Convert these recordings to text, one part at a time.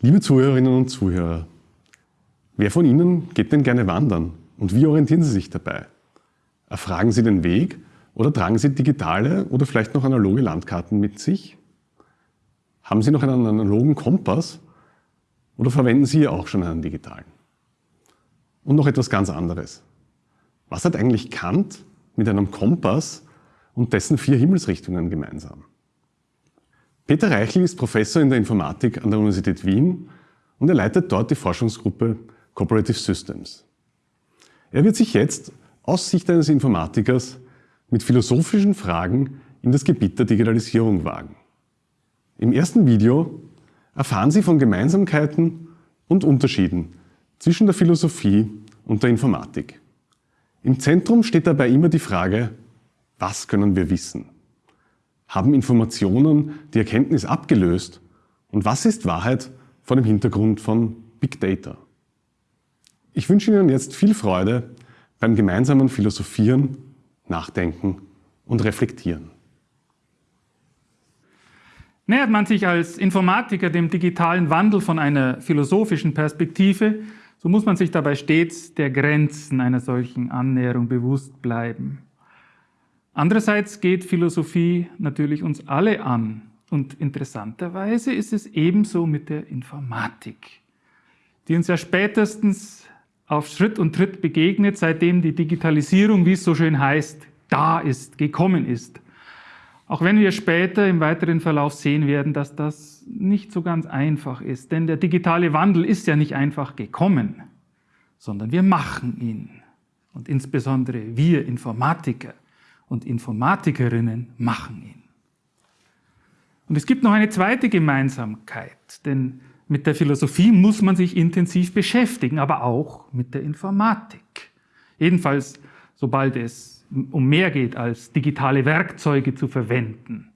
Liebe Zuhörerinnen und Zuhörer, wer von Ihnen geht denn gerne wandern und wie orientieren Sie sich dabei? Erfragen Sie den Weg oder tragen Sie digitale oder vielleicht noch analoge Landkarten mit sich? Haben Sie noch einen analogen Kompass oder verwenden Sie auch schon einen digitalen? Und noch etwas ganz anderes. Was hat eigentlich Kant mit einem Kompass und dessen vier Himmelsrichtungen gemeinsam? Peter Reichel ist Professor in der Informatik an der Universität Wien und er leitet dort die Forschungsgruppe Cooperative Systems. Er wird sich jetzt aus Sicht eines Informatikers mit philosophischen Fragen in das Gebiet der Digitalisierung wagen. Im ersten Video erfahren Sie von Gemeinsamkeiten und Unterschieden zwischen der Philosophie und der Informatik. Im Zentrum steht dabei immer die Frage, was können wir wissen? Haben Informationen die Erkenntnis abgelöst? Und was ist Wahrheit vor dem Hintergrund von Big Data? Ich wünsche Ihnen jetzt viel Freude beim gemeinsamen Philosophieren, Nachdenken und Reflektieren. Nähert man sich als Informatiker dem digitalen Wandel von einer philosophischen Perspektive, so muss man sich dabei stets der Grenzen einer solchen Annäherung bewusst bleiben. Andererseits geht Philosophie natürlich uns alle an. Und interessanterweise ist es ebenso mit der Informatik, die uns ja spätestens auf Schritt und Tritt begegnet, seitdem die Digitalisierung, wie es so schön heißt, da ist, gekommen ist. Auch wenn wir später im weiteren Verlauf sehen werden, dass das nicht so ganz einfach ist. Denn der digitale Wandel ist ja nicht einfach gekommen, sondern wir machen ihn. Und insbesondere wir Informatiker und Informatikerinnen machen ihn. Und es gibt noch eine zweite Gemeinsamkeit, denn mit der Philosophie muss man sich intensiv beschäftigen, aber auch mit der Informatik. Jedenfalls, sobald es um mehr geht, als digitale Werkzeuge zu verwenden.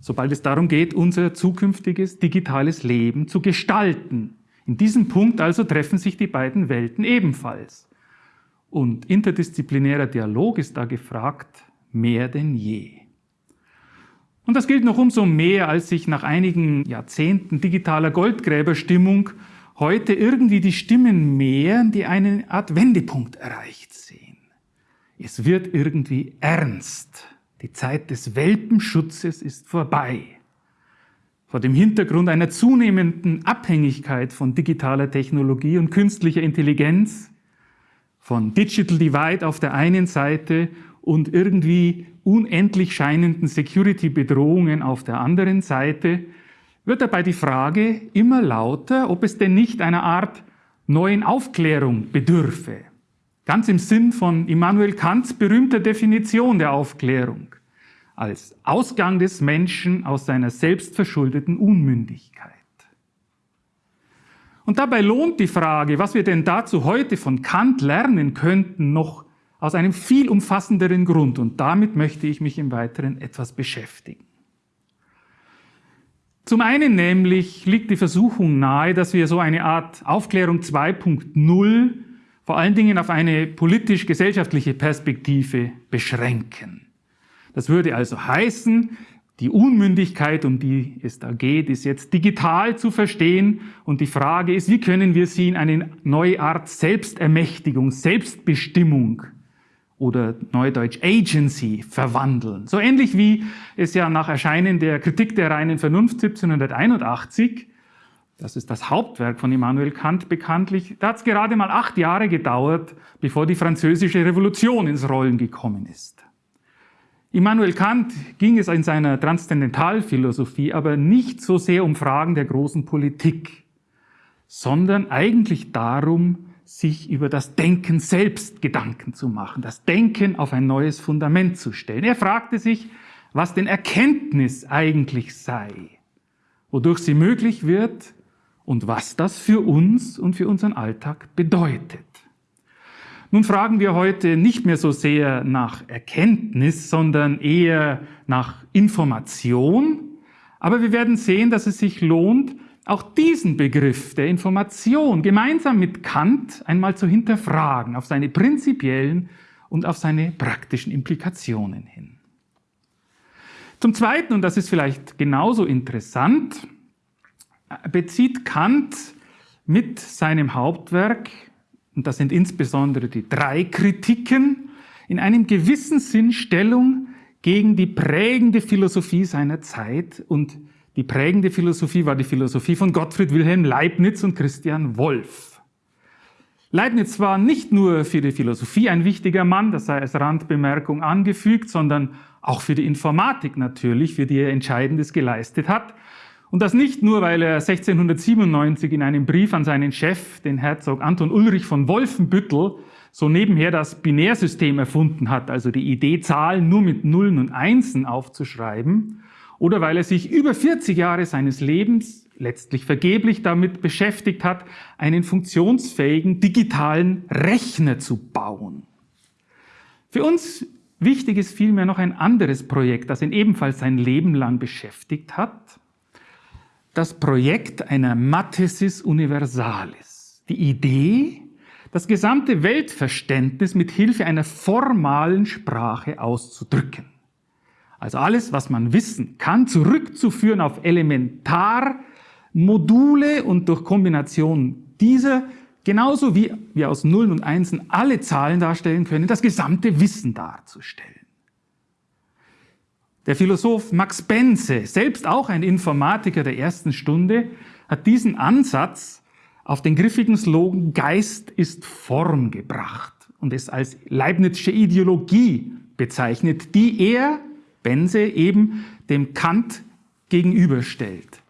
Sobald es darum geht, unser zukünftiges digitales Leben zu gestalten. In diesem Punkt also treffen sich die beiden Welten ebenfalls. Und interdisziplinärer Dialog ist da gefragt, mehr denn je. Und das gilt noch umso mehr, als sich nach einigen Jahrzehnten digitaler Goldgräberstimmung heute irgendwie die Stimmen mehren, die eine Art Wendepunkt erreicht sehen. Es wird irgendwie ernst. Die Zeit des Welpenschutzes ist vorbei. Vor dem Hintergrund einer zunehmenden Abhängigkeit von digitaler Technologie und künstlicher Intelligenz, von Digital Divide auf der einen Seite und irgendwie unendlich scheinenden Security-Bedrohungen auf der anderen Seite, wird dabei die Frage immer lauter, ob es denn nicht einer Art neuen Aufklärung bedürfe. Ganz im Sinn von Immanuel Kants berühmter Definition der Aufklärung als Ausgang des Menschen aus seiner selbstverschuldeten Unmündigkeit. Und dabei lohnt die Frage, was wir denn dazu heute von Kant lernen könnten, noch aus einem viel umfassenderen Grund und damit möchte ich mich im Weiteren etwas beschäftigen. Zum einen nämlich liegt die Versuchung nahe, dass wir so eine Art Aufklärung 2.0 vor allen Dingen auf eine politisch-gesellschaftliche Perspektive beschränken. Das würde also heißen, die Unmündigkeit, um die es da geht, ist jetzt digital zu verstehen und die Frage ist, wie können wir sie in eine neue Art Selbstermächtigung, Selbstbestimmung oder Neudeutsch Agency verwandeln. So ähnlich wie es ja nach Erscheinen der Kritik der reinen Vernunft 1781, das ist das Hauptwerk von Immanuel Kant bekanntlich, da hat es gerade mal acht Jahre gedauert, bevor die französische Revolution ins Rollen gekommen ist. Immanuel Kant ging es in seiner Transzendentalphilosophie aber nicht so sehr um Fragen der großen Politik, sondern eigentlich darum, sich über das Denken selbst Gedanken zu machen, das Denken auf ein neues Fundament zu stellen. Er fragte sich, was denn Erkenntnis eigentlich sei, wodurch sie möglich wird und was das für uns und für unseren Alltag bedeutet. Nun fragen wir heute nicht mehr so sehr nach Erkenntnis, sondern eher nach Information. Aber wir werden sehen, dass es sich lohnt, auch diesen Begriff der Information gemeinsam mit Kant einmal zu hinterfragen auf seine prinzipiellen und auf seine praktischen Implikationen hin. Zum Zweiten, und das ist vielleicht genauso interessant, bezieht Kant mit seinem Hauptwerk, und das sind insbesondere die drei Kritiken, in einem gewissen Sinn Stellung gegen die prägende Philosophie seiner Zeit. Und die prägende Philosophie war die Philosophie von Gottfried Wilhelm Leibniz und Christian Wolff. Leibniz war nicht nur für die Philosophie ein wichtiger Mann, das sei als Randbemerkung angefügt, sondern auch für die Informatik natürlich, für die er Entscheidendes geleistet hat. Und das nicht nur, weil er 1697 in einem Brief an seinen Chef, den Herzog Anton Ulrich von Wolfenbüttel, so nebenher das Binärsystem erfunden hat, also die Idee, Zahlen nur mit Nullen und Einsen aufzuschreiben, oder weil er sich über 40 Jahre seines Lebens letztlich vergeblich damit beschäftigt hat, einen funktionsfähigen digitalen Rechner zu bauen. Für uns wichtig ist vielmehr noch ein anderes Projekt, das ihn ebenfalls sein Leben lang beschäftigt hat, das Projekt einer Mathesis Universalis. Die Idee, das gesamte Weltverständnis mit Hilfe einer formalen Sprache auszudrücken. Also alles, was man wissen kann, zurückzuführen auf Elementarmodule und durch Kombination dieser, genauso wie wir aus Nullen und Einsen alle Zahlen darstellen können, das gesamte Wissen darzustellen. Der Philosoph Max Benze, selbst auch ein Informatiker der ersten Stunde, hat diesen Ansatz auf den griffigen Slogan Geist ist Form gebracht und es als Leibnizsche Ideologie bezeichnet, die er, Benze, eben dem Kant gegenüberstellt.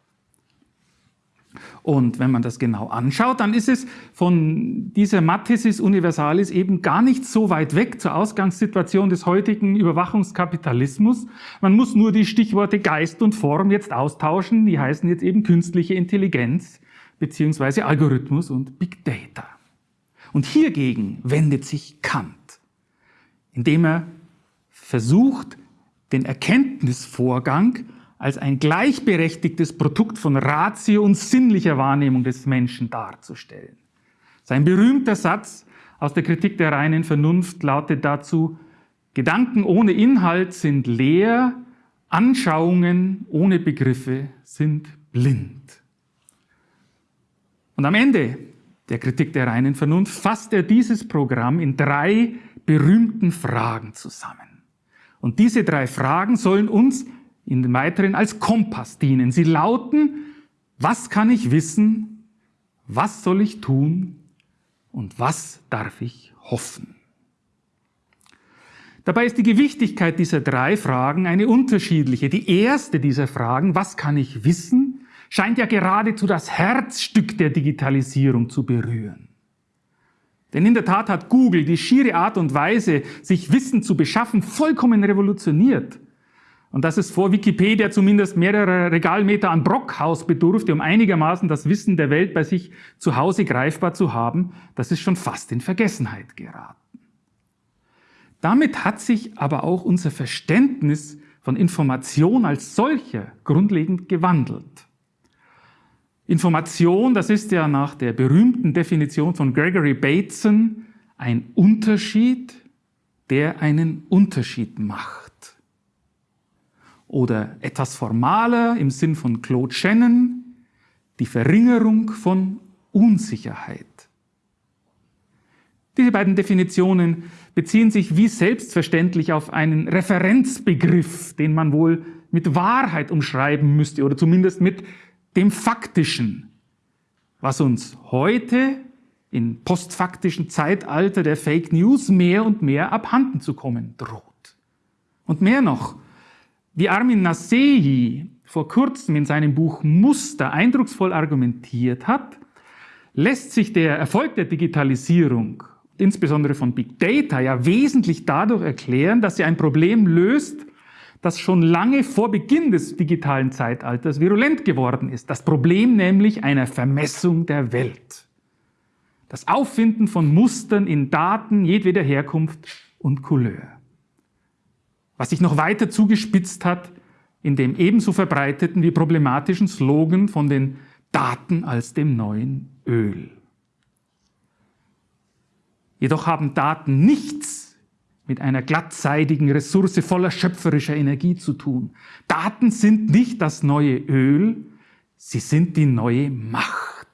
Und wenn man das genau anschaut, dann ist es von dieser Mathesis Universalis eben gar nicht so weit weg zur Ausgangssituation des heutigen Überwachungskapitalismus. Man muss nur die Stichworte Geist und Form jetzt austauschen. Die heißen jetzt eben künstliche Intelligenz beziehungsweise Algorithmus und Big Data. Und hiergegen wendet sich Kant, indem er versucht, den Erkenntnisvorgang als ein gleichberechtigtes Produkt von Ratio und sinnlicher Wahrnehmung des Menschen darzustellen. Sein berühmter Satz aus der Kritik der reinen Vernunft lautet dazu, Gedanken ohne Inhalt sind leer, Anschauungen ohne Begriffe sind blind. Und am Ende der Kritik der reinen Vernunft fasst er dieses Programm in drei berühmten Fragen zusammen. Und diese drei Fragen sollen uns in den weiteren als Kompass dienen. Sie lauten, was kann ich wissen, was soll ich tun und was darf ich hoffen? Dabei ist die Gewichtigkeit dieser drei Fragen eine unterschiedliche. Die erste dieser Fragen, was kann ich wissen, scheint ja geradezu das Herzstück der Digitalisierung zu berühren. Denn in der Tat hat Google die schiere Art und Weise, sich Wissen zu beschaffen, vollkommen revolutioniert. Und dass es vor Wikipedia zumindest mehrere Regalmeter an Brockhaus bedurfte, um einigermaßen das Wissen der Welt bei sich zu Hause greifbar zu haben, das ist schon fast in Vergessenheit geraten. Damit hat sich aber auch unser Verständnis von Information als solcher grundlegend gewandelt. Information, das ist ja nach der berühmten Definition von Gregory Bateson ein Unterschied, der einen Unterschied macht oder etwas formaler im Sinn von Claude Shannon, die Verringerung von Unsicherheit. Diese beiden Definitionen beziehen sich wie selbstverständlich auf einen Referenzbegriff, den man wohl mit Wahrheit umschreiben müsste oder zumindest mit dem Faktischen, was uns heute im postfaktischen Zeitalter der Fake News mehr und mehr abhanden zu kommen droht. Und mehr noch, wie Armin Nasehi vor kurzem in seinem Buch Muster eindrucksvoll argumentiert hat, lässt sich der Erfolg der Digitalisierung, insbesondere von Big Data, ja wesentlich dadurch erklären, dass sie ein Problem löst, das schon lange vor Beginn des digitalen Zeitalters virulent geworden ist. Das Problem nämlich einer Vermessung der Welt. Das Auffinden von Mustern in Daten jedweder Herkunft und Couleur was sich noch weiter zugespitzt hat in dem ebenso verbreiteten wie problematischen Slogan von den Daten als dem neuen Öl. Jedoch haben Daten nichts mit einer glattseidigen Ressource voller schöpferischer Energie zu tun. Daten sind nicht das neue Öl, Sie sind die neue Macht.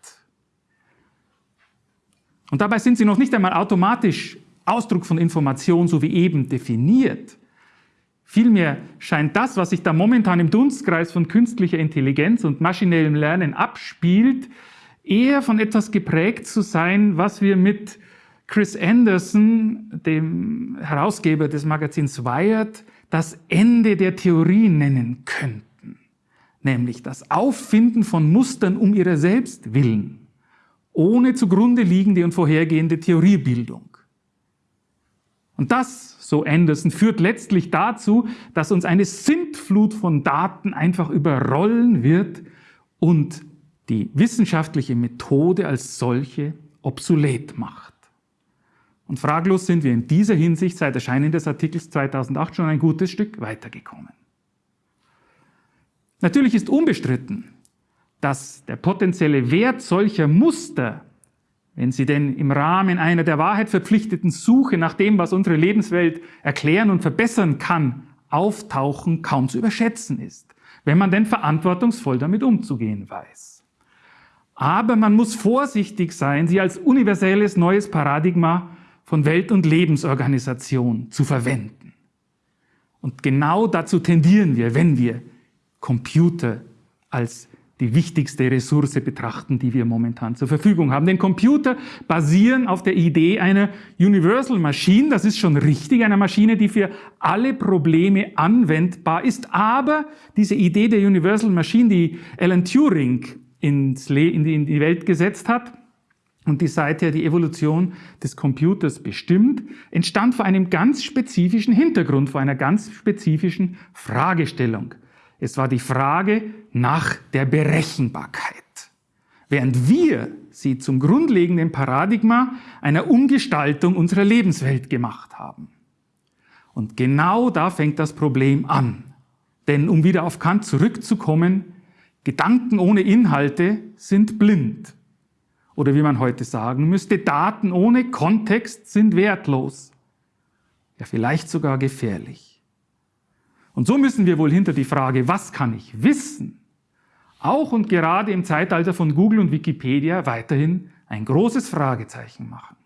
Und dabei sind sie noch nicht einmal automatisch Ausdruck von Information, so wie eben definiert. Vielmehr scheint das, was sich da momentan im Dunstkreis von künstlicher Intelligenz und maschinellem Lernen abspielt, eher von etwas geprägt zu sein, was wir mit Chris Anderson, dem Herausgeber des Magazins Wired, das Ende der Theorie nennen könnten, nämlich das Auffinden von Mustern um ihrer selbst willen, ohne zugrunde liegende und vorhergehende Theoriebildung. Und das, so Anderson, führt letztlich dazu, dass uns eine Sintflut von Daten einfach überrollen wird und die wissenschaftliche Methode als solche obsolet macht. Und fraglos sind wir in dieser Hinsicht seit Erscheinen des Artikels 2008 schon ein gutes Stück weitergekommen. Natürlich ist unbestritten, dass der potenzielle Wert solcher Muster wenn sie denn im Rahmen einer der Wahrheit verpflichteten Suche nach dem, was unsere Lebenswelt erklären und verbessern kann, auftauchen, kaum zu überschätzen ist, wenn man denn verantwortungsvoll damit umzugehen weiß. Aber man muss vorsichtig sein, sie als universelles neues Paradigma von Welt- und Lebensorganisation zu verwenden. Und genau dazu tendieren wir, wenn wir Computer als die wichtigste Ressource betrachten, die wir momentan zur Verfügung haben. Denn Computer basieren auf der Idee einer Universal Machine, das ist schon richtig, einer Maschine, die für alle Probleme anwendbar ist. Aber diese Idee der Universal Machine, die Alan Turing ins in die Welt gesetzt hat, und die seither die Evolution des Computers bestimmt, entstand vor einem ganz spezifischen Hintergrund, vor einer ganz spezifischen Fragestellung. Es war die Frage nach der Berechenbarkeit. Während wir sie zum grundlegenden Paradigma einer Umgestaltung unserer Lebenswelt gemacht haben. Und genau da fängt das Problem an. Denn um wieder auf Kant zurückzukommen, Gedanken ohne Inhalte sind blind. Oder wie man heute sagen müsste, Daten ohne Kontext sind wertlos. Ja, vielleicht sogar gefährlich. Und so müssen wir wohl hinter die Frage, was kann ich wissen, auch und gerade im Zeitalter von Google und Wikipedia weiterhin ein großes Fragezeichen machen.